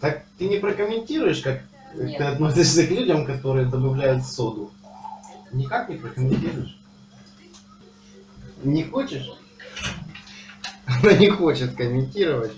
Так Ты не прокомментируешь, как Нет. ты относишься к людям, которые добавляют соду? Никак не прокомментируешь? Не хочешь? Она не хочет комментировать.